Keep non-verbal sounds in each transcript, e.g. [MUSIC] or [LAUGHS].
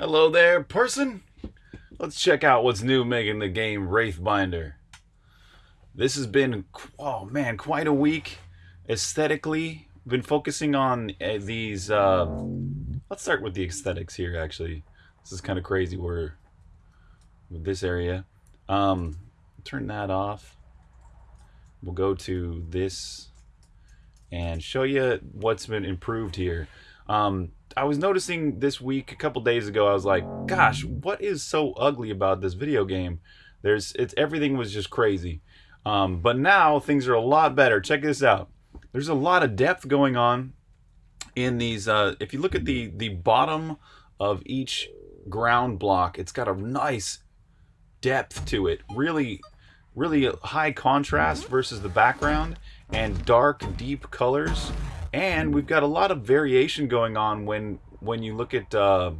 Hello there, person. Let's check out what's new making the game Wraithbinder. This has been, oh man, quite a week. Aesthetically, been focusing on uh, these. Uh, let's start with the aesthetics here. Actually, this is kind of crazy. We're with this area. Um, turn that off. We'll go to this and show you what's been improved here. Um, I was noticing this week, a couple days ago, I was like, gosh, what is so ugly about this video game? There's, it's everything was just crazy. Um, but now things are a lot better. Check this out. There's a lot of depth going on in these. Uh, if you look at the the bottom of each ground block, it's got a nice depth to it. Really, really high contrast versus the background and dark, deep colors and we've got a lot of variation going on when when you look at uh,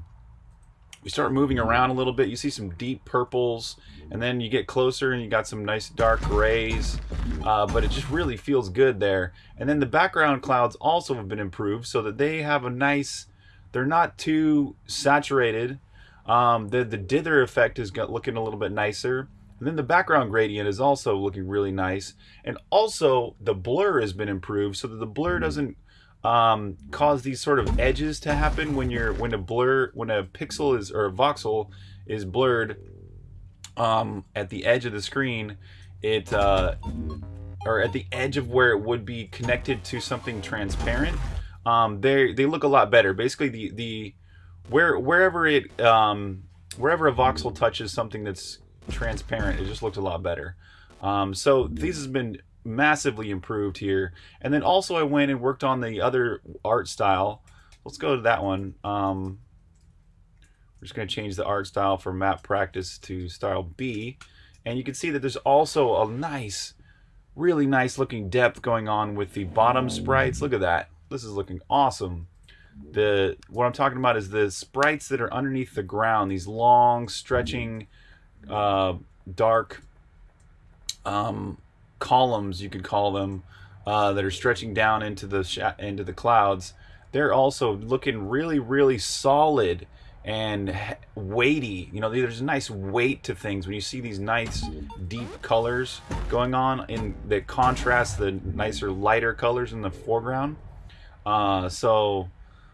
you start moving around a little bit you see some deep purples and then you get closer and you got some nice dark grays uh, but it just really feels good there. And then the background clouds also have been improved so that they have a nice they're not too saturated. Um, the, the dither effect is looking a little bit nicer and then the background gradient is also looking really nice. And also the blur has been improved so that the blur hmm. doesn't um, cause these sort of edges to happen when you're when a blur when a pixel is or a voxel is blurred um, at the edge of the screen. It uh, or at the edge of where it would be connected to something transparent. Um, they they look a lot better. Basically, the the where wherever it um, wherever a voxel touches something that's transparent. It just looked a lot better. Um, so these has been massively improved here. And then also I went and worked on the other art style. Let's go to that one. Um, we're just going to change the art style from map practice to style B. And you can see that there's also a nice, really nice looking depth going on with the bottom sprites. Look at that. This is looking awesome. The What I'm talking about is the sprites that are underneath the ground, these long stretching uh, dark um, columns, you could call them, uh, that are stretching down into the into the clouds. They're also looking really, really solid and weighty. You know, there's a nice weight to things when you see these nice deep colors going on in that contrast the nicer lighter colors in the foreground. Uh, so,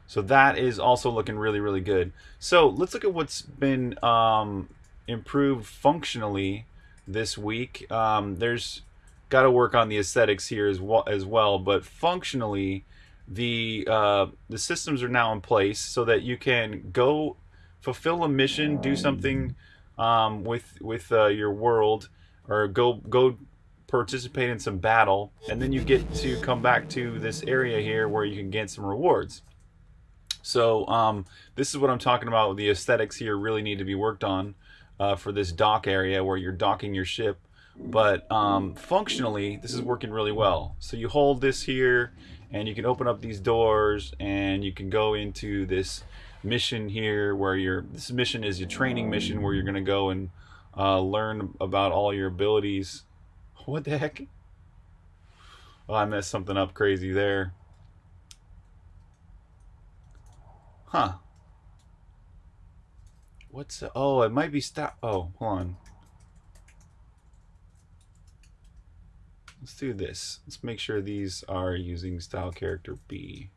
so that is also looking really, really good. So let's look at what's been um, improved functionally this week. Um, there's got to work on the aesthetics here as well, as well but functionally, the uh, the systems are now in place so that you can go fulfill a mission, do something um, with with uh, your world, or go go participate in some battle, and then you get to come back to this area here where you can get some rewards. So um, this is what I'm talking about. The aesthetics here really need to be worked on uh, for this dock area where you're docking your ship. But um, functionally, this is working really well. So you hold this here and you can open up these doors and you can go into this mission here where your this mission is your training mission where you're going to go and uh, learn about all your abilities. What the heck? Oh, I messed something up crazy there. Huh. What's the, oh, it might be stop. Oh, hold on. Let's do this. Let's make sure these are using style character B.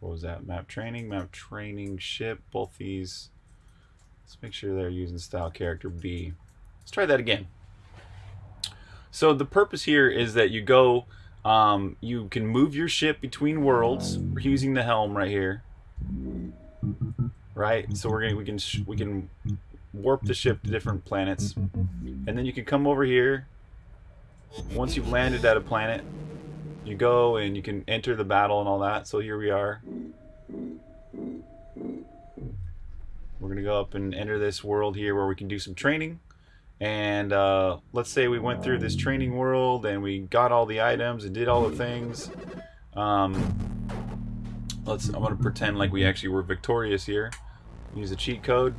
What was that? Map training, map training, ship, both these. Let's make sure they're using style character B. Let's try that again. So the purpose here is that you go, um, you can move your ship between worlds using the helm right here right? So we're gonna we can we can warp the ship to different planets, and then you can come over here. Once you've landed at a planet, you go and you can enter the battle and all that. So here we are. We're gonna go up and enter this world here where we can do some training. And uh, let's say we went through this training world and we got all the items and did all the things. Um, Let's. I'm gonna pretend like we actually were victorious here. Use a cheat code.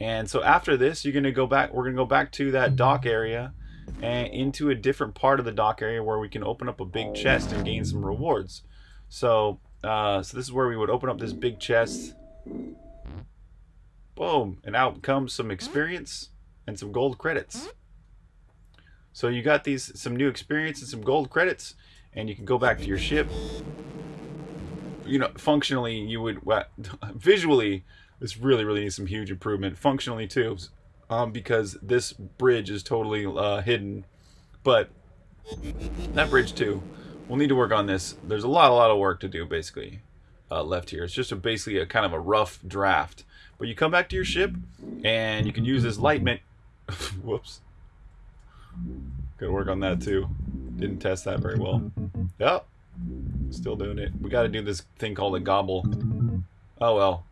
And so after this, you're gonna go back. We're gonna go back to that dock area, and into a different part of the dock area where we can open up a big chest and gain some rewards. So, uh, so this is where we would open up this big chest. Boom, and out comes some experience and some gold credits. So you got these some new experience and some gold credits, and you can go back to your ship. You know, functionally, you would well, [LAUGHS] visually this really really needs some huge improvement. Functionally too, um, because this bridge is totally uh, hidden. But that bridge too, we'll need to work on this. There's a lot a lot of work to do basically uh, left here. It's just a, basically a kind of a rough draft. But you come back to your ship, and you can use this light mint. [LAUGHS] Whoops. Gotta work on that too. Didn't test that very well. [LAUGHS] Yep. Still doing it. We gotta do this thing called a gobble. Oh well.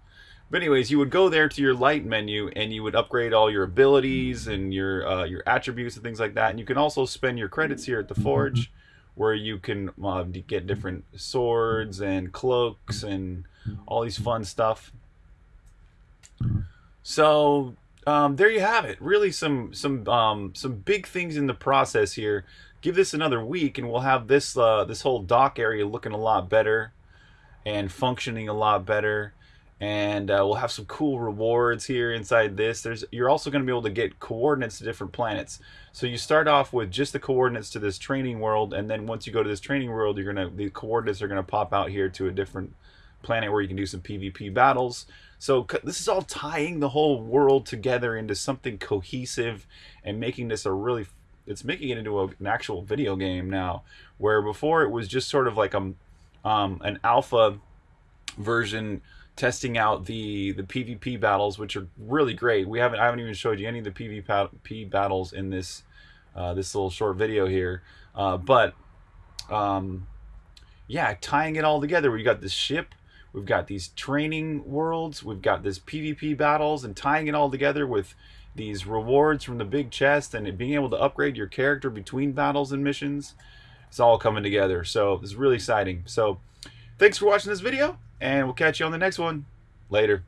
But anyways, you would go there to your light menu and you would upgrade all your abilities and your uh, your attributes and things like that. And you can also spend your credits here at the forge, where you can uh, get different swords and cloaks and all these fun stuff. So um, there you have it. Really, some some um, some big things in the process here. Give this another week, and we'll have this uh, this whole dock area looking a lot better and functioning a lot better. And uh, we'll have some cool rewards here inside this. There's you're also going to be able to get coordinates to different planets. So you start off with just the coordinates to this training world, and then once you go to this training world, you're gonna the coordinates are gonna pop out here to a different planet where you can do some PvP battles. So this is all tying the whole world together into something cohesive and making this a really it's making it into a, an actual video game now where before it was just sort of like a um, an alpha version testing out the the PvP battles which are really great. We haven't I haven't even showed you any of the PvP battles in this uh, this little short video here. Uh, but um, yeah, tying it all together. We got this ship We've got these training worlds. We've got this PvP battles and tying it all together with these rewards from the big chest and being able to upgrade your character between battles and missions. It's all coming together. So it's really exciting. So thanks for watching this video and we'll catch you on the next one. Later.